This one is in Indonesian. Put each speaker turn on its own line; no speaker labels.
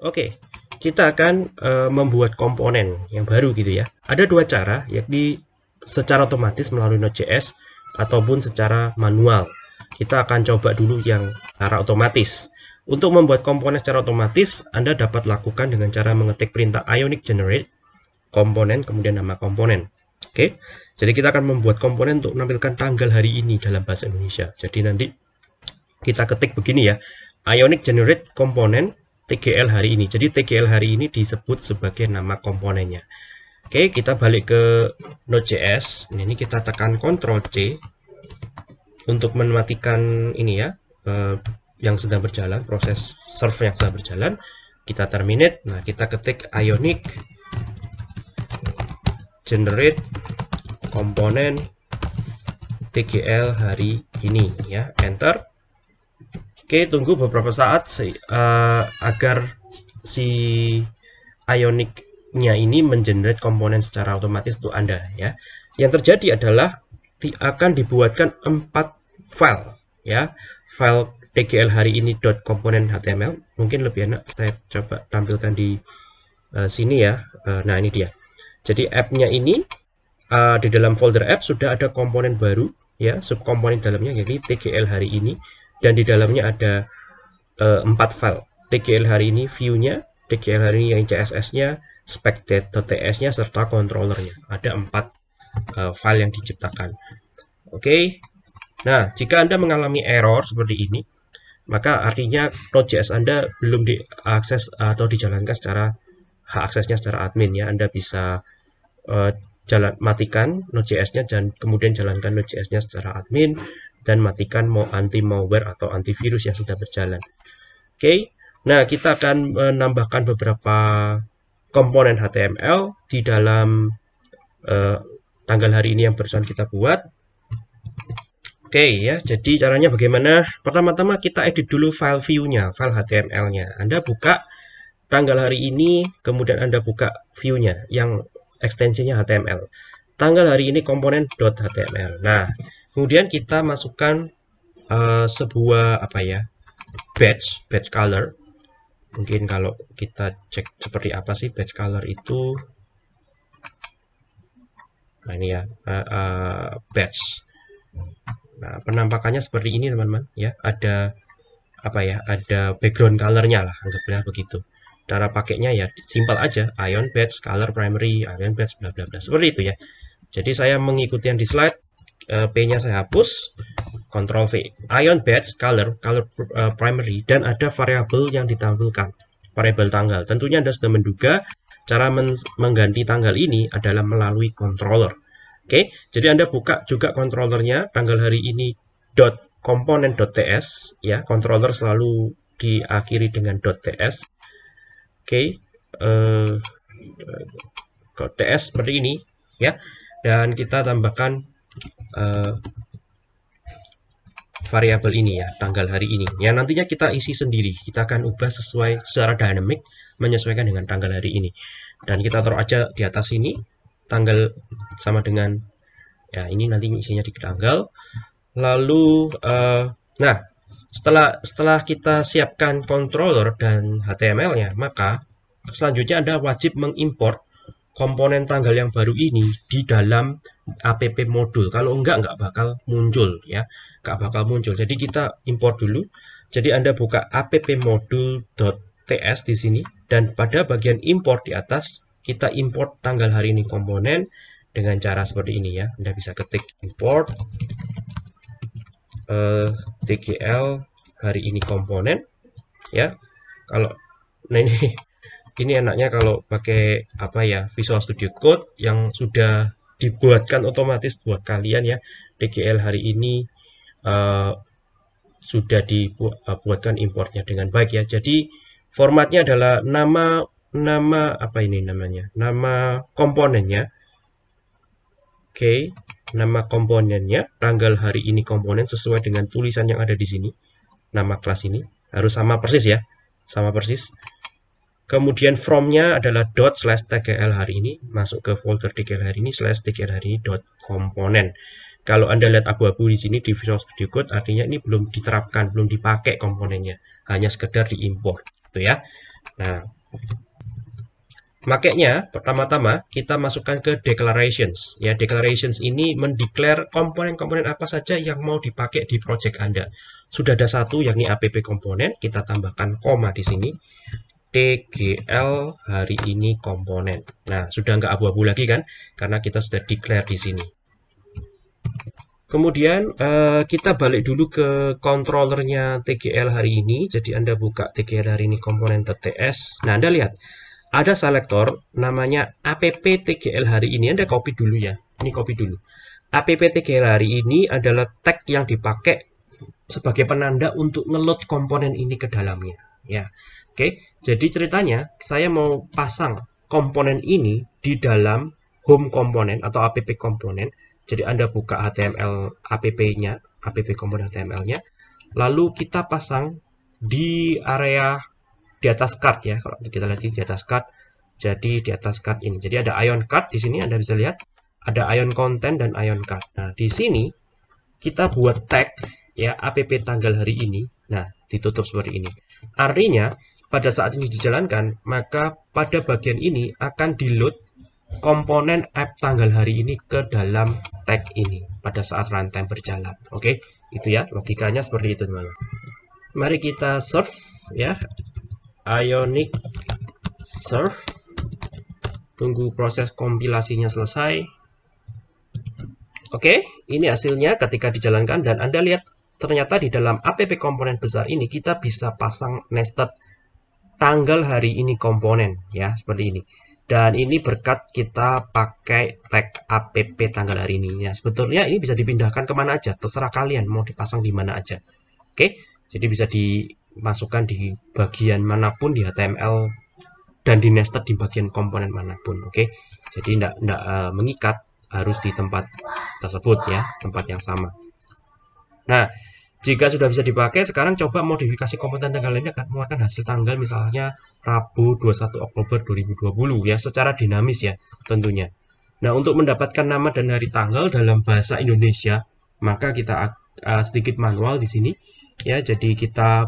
Oke, kita akan uh, membuat komponen yang baru gitu ya. Ada dua cara, yakni secara otomatis melalui Node.js ataupun secara manual. Kita akan coba dulu yang cara otomatis. Untuk membuat komponen secara otomatis, Anda dapat lakukan dengan cara mengetik perintah ionic generate komponen kemudian nama komponen. Oke, jadi kita akan membuat komponen untuk menampilkan tanggal hari ini dalam bahasa Indonesia. Jadi nanti kita ketik begini ya, ionic generate komponen TGL hari ini. Jadi TGL hari ini disebut sebagai nama komponennya. Oke, kita balik ke Node.js. Ini kita tekan Ctrl C untuk mematikan ini ya, eh, yang sedang berjalan, proses server yang sedang berjalan. Kita terminate. Nah, kita ketik ionic generate komponen TGL hari ini ya, enter. Oke, tunggu beberapa saat uh, agar si Ionic-nya ini mengenerate komponen secara otomatis untuk Anda ya. Yang terjadi adalah di, akan dibuatkan empat file ya. File tgl hari ini komponen html mungkin lebih enak saya coba tampilkan di uh, sini ya. Uh, nah, ini dia. Jadi app-nya ini uh, di dalam folder app sudah ada komponen baru ya, subkomponen dalamnya jadi tgl hari ini dan di dalamnya ada uh, empat file. Tgl hari ini view-nya tgl hari ini yang css-nya spec.ts-nya serta controllernya. Ada empat uh, file yang diciptakan. Oke? Okay. nah jika anda mengalami error seperti ini maka artinya Node.js Anda belum diakses atau dijalankan secara hak aksesnya secara admin ya. Anda bisa uh, jalan matikan Node.js-nya dan kemudian jalankan Node.js-nya secara admin dan matikan mau anti malware atau antivirus yang sudah berjalan. Oke, okay. nah kita akan menambahkan beberapa komponen HTML di dalam uh, tanggal hari ini yang barusan kita buat. Oke okay, ya, jadi caranya bagaimana? Pertama-tama kita edit dulu file view-nya, file HTML-nya. Anda buka tanggal hari ini, kemudian Anda buka view-nya yang ekstensinya HTML. Tanggal hari ini komponen .html. Nah, kemudian kita masukkan uh, sebuah apa ya batch batch color. Mungkin kalau kita cek seperti apa sih batch color itu. Nah ini ya uh, uh, batch. Nah penampakannya seperti ini teman-teman. Ya ada apa ya ada background colornya lah anggaplah begitu. Cara pakainya ya simpel aja. Ion batch color primary ion batch bla bla bla. Seperti itu ya. Jadi saya mengikuti yang di slide P-nya saya hapus, Ctrl V. Ion batch color, color uh, primary, dan ada variabel yang ditampilkan, variabel tanggal. Tentunya Anda sudah menduga cara men mengganti tanggal ini adalah melalui controller. Oke, jadi Anda buka juga controllernya tanggal hari ini dot .ts ya, controller selalu diakhiri dengan .ts. Oke, uh, .ts seperti ini ya. Dan kita tambahkan uh, variabel ini ya, tanggal hari ini. Yang nantinya kita isi sendiri. Kita akan ubah sesuai secara dynamic menyesuaikan dengan tanggal hari ini. Dan kita taruh aja di atas ini tanggal sama dengan ya ini nanti isinya di tanggal. Lalu uh, nah, setelah setelah kita siapkan controller dan HTML-nya, maka selanjutnya Anda wajib mengimport komponen tanggal yang baru ini di dalam app modul. Kalau enggak, enggak bakal muncul ya. Enggak bakal muncul. Jadi kita import dulu. Jadi Anda buka app modul.ts di sini. Dan pada bagian import di atas, kita import tanggal hari ini komponen dengan cara seperti ini ya. Anda bisa ketik import uh, tgl hari ini komponen ya. Kalau nah ini ini enaknya kalau pakai apa ya Visual Studio Code yang sudah dibuatkan otomatis buat kalian ya. DGL hari ini uh, sudah dibuatkan importnya dengan baik ya. Jadi formatnya adalah nama nama apa ini namanya nama komponennya. Oke okay. nama komponennya tanggal hari ini komponen sesuai dengan tulisan yang ada di sini nama kelas ini harus sama persis ya sama persis Kemudian from-nya adalah dot slash tgl hari ini, masuk ke folder tgl hari ini slash tgl hari ini dot komponen. Kalau Anda lihat abu-abu di sini di Visual Studio Code, artinya ini belum diterapkan, belum dipakai komponennya, hanya sekedar diimpor, gitu ya. Nah, makanya pertama-tama kita masukkan ke declarations. Ya, declarations ini mendeklar komponen-komponen apa saja yang mau dipakai di project Anda. Sudah ada satu yakni app komponen, kita tambahkan koma di sini. TGL hari ini komponen. Nah, sudah nggak abu-abu lagi kan? Karena kita sudah declare di sini. Kemudian uh, kita balik dulu ke controllernya TGL hari ini. Jadi Anda buka TGL hari ini komponen .ts. Nah, Anda lihat ada selektor namanya app TGL hari ini. Anda copy dulu ya. Ini copy dulu. App TGL hari ini adalah tag yang dipakai sebagai penanda untuk ngeload komponen ini ke dalamnya. Ya, oke. Jadi ceritanya saya mau pasang komponen ini di dalam home komponen atau app komponen jadi Anda buka HTML app-nya, app komponen HTML-nya, lalu kita pasang di area di atas card ya. Kalau kita lihat di atas card, jadi di atas card ini. Jadi ada ion card di sini Anda bisa lihat ada ion content dan ion card. Nah, di sini kita buat tag ya app tanggal hari ini. Nah, ditutup seperti ini. Artinya pada saat ini dijalankan, maka pada bagian ini akan di load komponen app tanggal hari ini ke dalam tag ini pada saat runtime berjalan. Oke, itu ya logikanya seperti itu teman-teman. Mari kita serve ya Ionic serve. Tunggu proses kompilasinya selesai. Oke, ini hasilnya ketika dijalankan dan Anda lihat ternyata di dalam app komponen besar ini kita bisa pasang nested tanggal hari ini komponen ya seperti ini. Dan ini berkat kita pakai tag app tanggal hari ini ya. Sebetulnya ini bisa dipindahkan ke mana aja terserah kalian mau dipasang di mana aja. Oke jadi bisa dimasukkan di bagian mana pun di HTML dan di nested di bagian komponen mana pun oke. Jadi tidak tidak uh, mengikat harus di tempat tersebut ya tempat yang sama. Nah jika sudah bisa dipakai, sekarang coba modifikasi komponen tanggal ini akan mengeluarkan hasil tanggal misalnya Rabu 21 Oktober 2020 ya secara dinamis ya tentunya. Nah, untuk mendapatkan nama dan hari tanggal dalam bahasa Indonesia, maka kita uh, sedikit manual di sini ya. Jadi kita